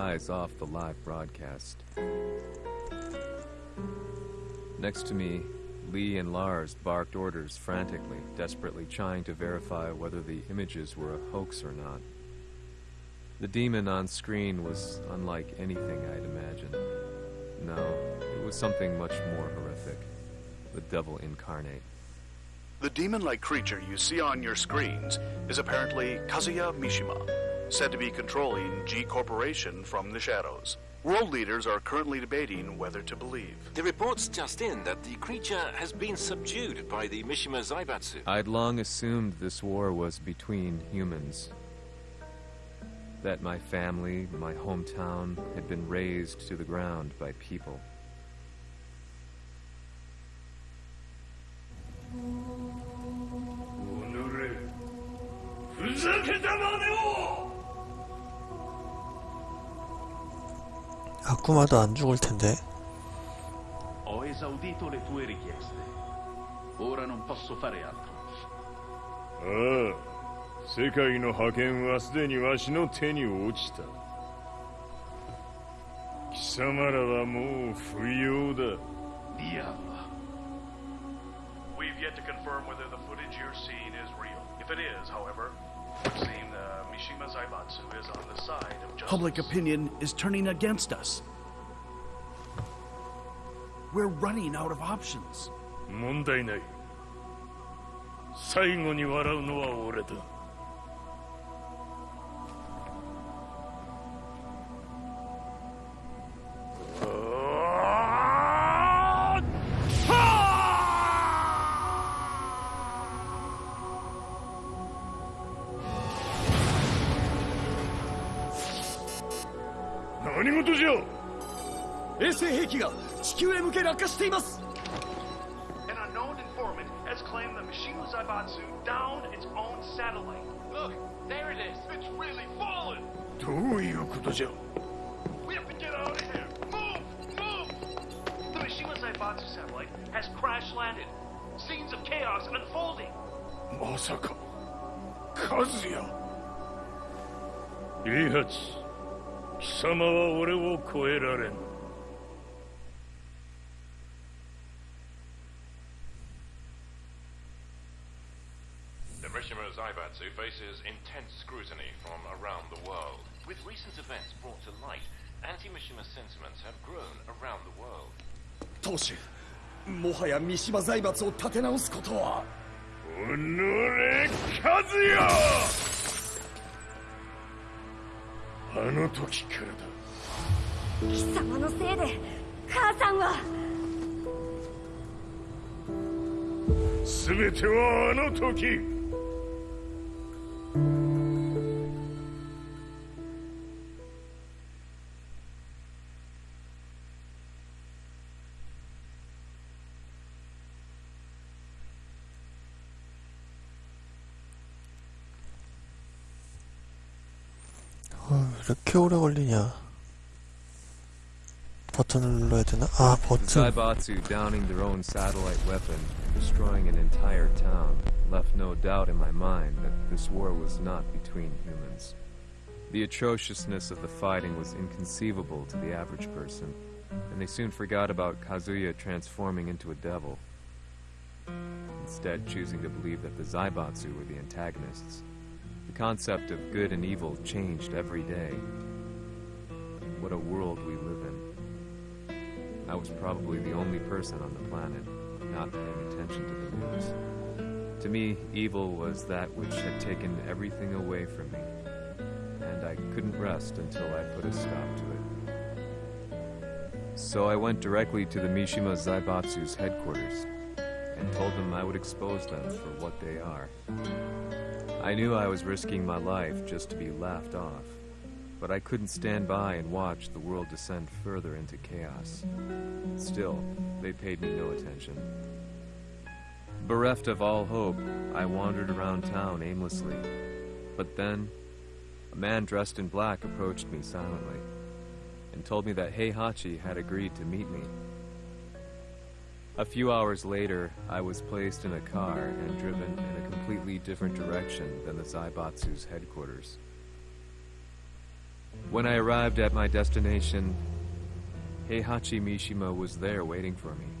eyes off the live broadcast. Next to me, Lee and Lars barked orders frantically, desperately trying to verify whether the images were a hoax or not. The demon on screen was unlike anything I'd imagined. No, it was something much more horrific. The devil incarnate. The demon-like creature you see on your screens is apparently Kazuya Mishima, said to be controlling G Corporation from the shadows. World leaders are currently debating whether to believe. The reports just in that the creature has been subdued by the Mishima Zaibatsu. I'd long assumed this war was between humans. That my family, my hometown, had been razed to the ground by people. 아쿠마도 안 죽을 텐데. Ho esaudito le tue richieste. Ora non posso fare altro. ああ世界の覇権はすでにわしの手に落ちた貴様らはもう不要だ Diavolo. We've yet to confirm whether the footage you're seeing is real. If it is, however, it would seem the Mishima Zaibatsu is on the side of justice. Public opinion is turning against us. We're running out of options. 問題ない最後に笑うのは俺だ 何事じゃ衛星兵器が地球へ向け落下しています An unknown informant has claimed the Mishima Zaibatsu downed its own satellite. Look, there it is. It's really fallen! どういうことじゃ We have to get out of here! Move! Move! The Mishima Zaibatsu satellite has crash landed. Scenes of chaos unfolding. まさか和也イハチ貴様は俺を超えられん Zaibatsu faces intense scrutiny from around the world. With recent events brought to light, anti-Mishima sentiments have grown around the world. 当主もはや三島財閥を立て直すことはおのれ和也あの時からだ。貴様のせいで母さんは。全てはあの時 어, 왜 이렇게 오래 걸리냐. 버튼을 눌러야 되나? 아, The 버튼. Zaibatsu downing their own satellite weapon, destroying an entire town, left no doubt in my mind that this war was not between humans. The atrociousness of the fighting was inconceivable to the average person, and they soon forgot about Kazuya transforming into a devil, instead choosing to believe that the Zaibatsu were the antagonists. The concept of good and evil changed every day. What a world we live in. I was probably the only person on the planet not paying attention to the news. To me, evil was that which had taken everything away from me, and I couldn't rest until I put a stop to it. So I went directly to the Mishima Zaibatsu's headquarters and told them I would expose them for what they are. I knew I was risking my life just to be laughed off, but I couldn't stand by and watch the world descend further into chaos. Still, they paid me no attention. Bereft of all hope, I wandered around town aimlessly. But then, a man dressed in black approached me silently and told me that Heihachi had agreed to meet me. A few hours later, I was placed in a car and driven in a completely different direction than the Zaibatsu's headquarters. When I arrived at my destination, Heihachi Mishima was there waiting for me. "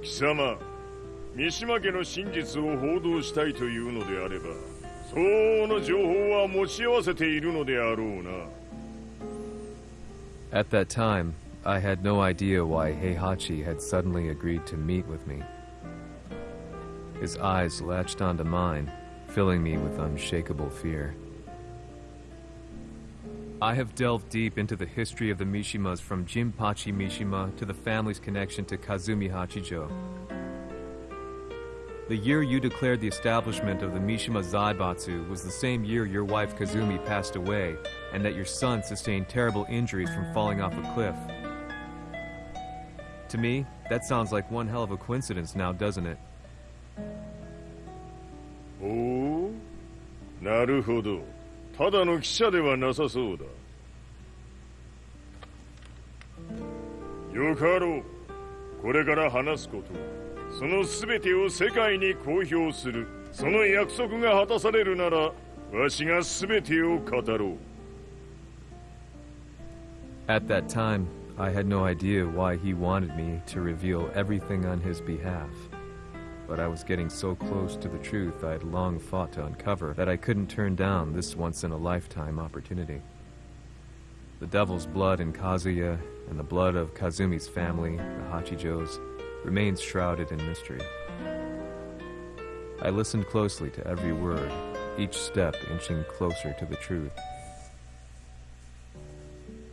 貴様三島家の真実を報道したいというのであれば相応の情報は持ち合わせているのであろうな At that time, I had no idea why Heihachi had suddenly agreed to meet with me. His eyes latched onto mine, filling me with unshakable fear. I have delved deep into the history of the Mishimas from Jinpachi Mishima to the family's connection to Kazumi Hachijo. The year you declared the establishment of the Mishima Zaibatsu was the same year your wife Kazumi passed away, and that your son sustained terrible injuries from falling off a cliff. To me, that sounds like one hell of a coincidence now, doesn't it? おおなるほどただの記者ではなさそうだよかろうこれから話すこと その全てを世界に公表するその約束が果たされるならわしが全てを語ろう At that time, I had no idea why he wanted me to reveal everything on his behalf. But I was getting so close to the truth I had long fought to uncover that I couldn't turn down this once in a lifetime opportunity. The devil's blood in Kazuya and the blood of Kazumi's family, the Hachijos, remains shrouded in mystery. I listened closely to every word, each step inching closer to the truth.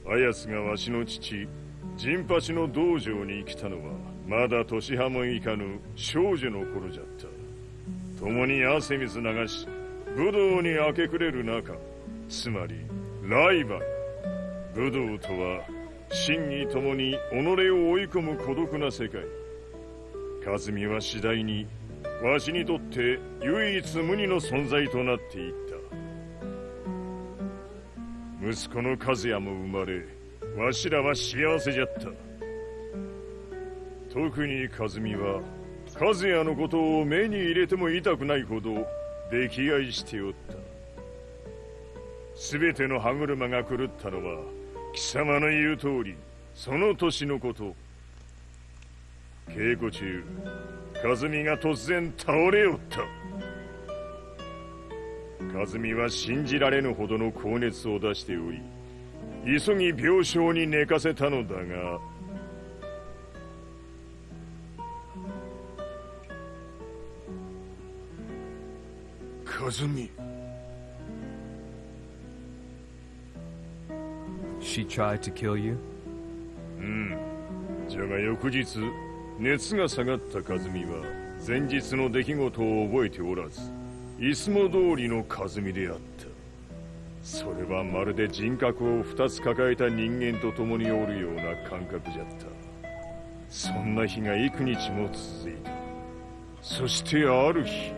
あやつがわしの父陣八の道場に来たのはまだ年半もいかぬ少女の頃じゃった共に汗水流し武道に明け暮れる中つまりライバル武道とは真に共に己を追い込む孤独な世界和美は次第にわしにとって唯一無二の存在となっていった。息子の和也も生まれわしらは幸せじゃった。特に和美は和也のことを目に入れても痛くないほど溺愛しておった。全ての歯車が狂ったのは貴様の言う通りその年のこと。稽古中和美が突然倒れおった。和美は信じられぬほどの高熱を出しており急ぎ病床に寝かせたのだが和美。She tried to kill you? うんじゃが翌日熱が下がった和美は前日の出来事を覚えておらずいつも通りの和美であった。それはまるで人格を二つ抱えた人間と共におるような感覚じゃった。そんな日が幾日も続いた。そしてある日。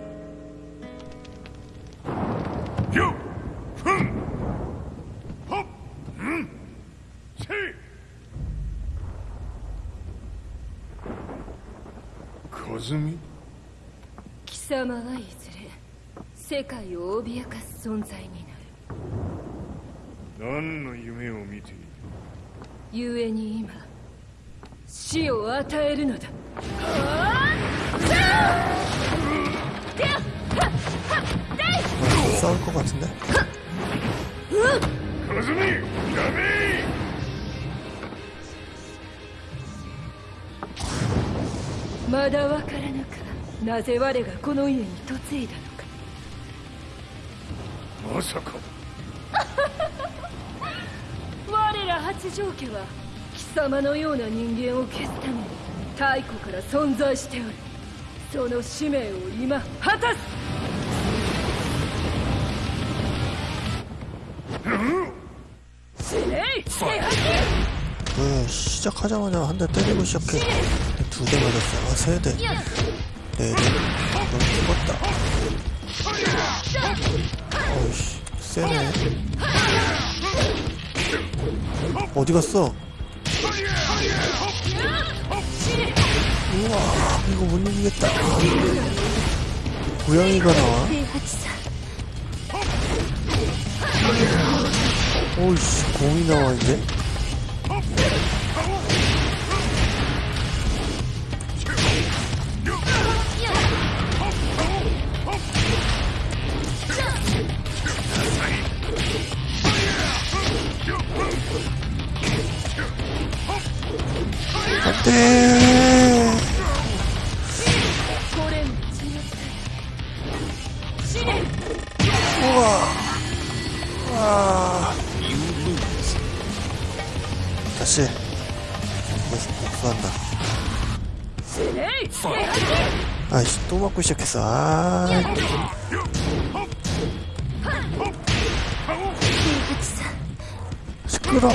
よっふんはっうんせい和美貴様はいずれ世界を脅かす存在になる何の夢を見ている故に今死を与えるのだ싸울 것 같은데? 和美やめ まだわからぬかなぜ我がこの家に嫁いだのかまさか我ら八丈家は貴様のような人間を消すために太古から存在しておるその使命を今果たす死ねい平八 왜 시작하자마자 한 대 때리고 시작해 두 대 맞았어. 아, 세 대. 네, 네. 대. 너 죽었다. 어이씨, 세네. 어디 갔어? 우와, 이거 못 이기겠다. 고양이가 나와. 어이씨, 공이 나와, 이제. 走れ不安だ。あ一幕したっけさ。シクロ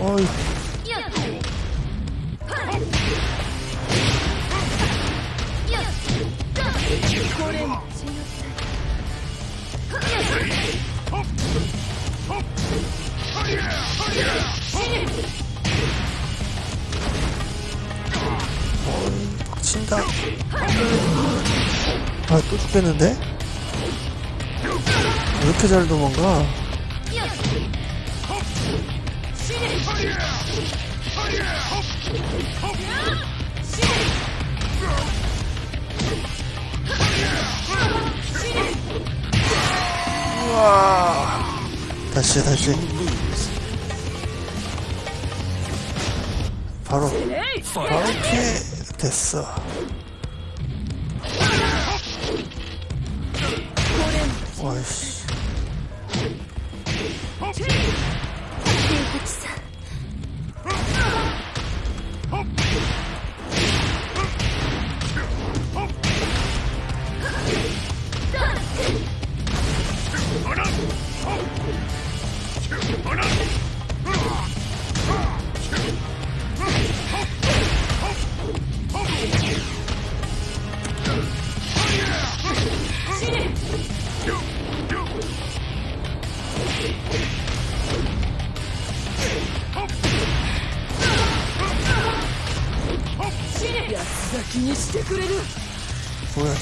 おい。これ 친다 아 또 죽겠는데? 왜 이렇게 잘 도망가? 우와 다시 다시. 바로 바로 피해 됐어. 와이씨.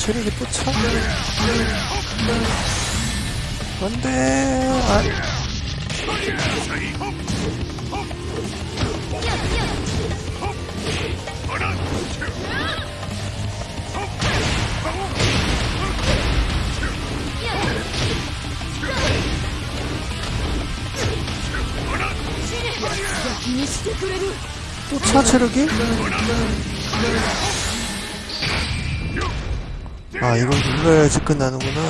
체력이 또 차? 안돼 아, 또차 체력이? 아 이걸 눌러야지 끝나는구나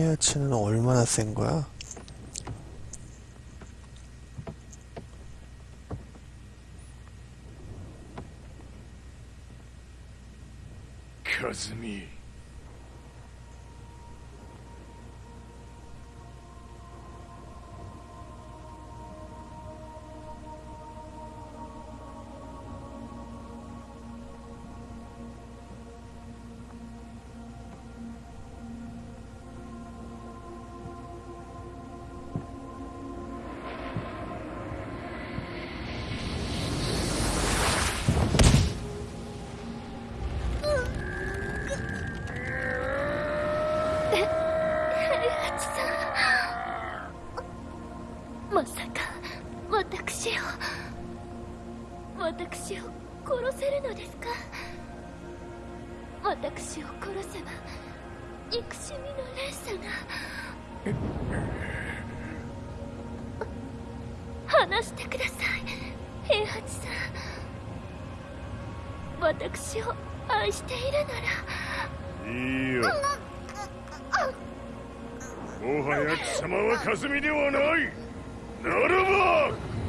스웨아치는 얼마나 센 거야? まさか私を私を殺せるのですか？私を殺せば憎しみの連鎖が話してください平八私を愛しているなら。いいよ。もはや貴様は霞ではないならば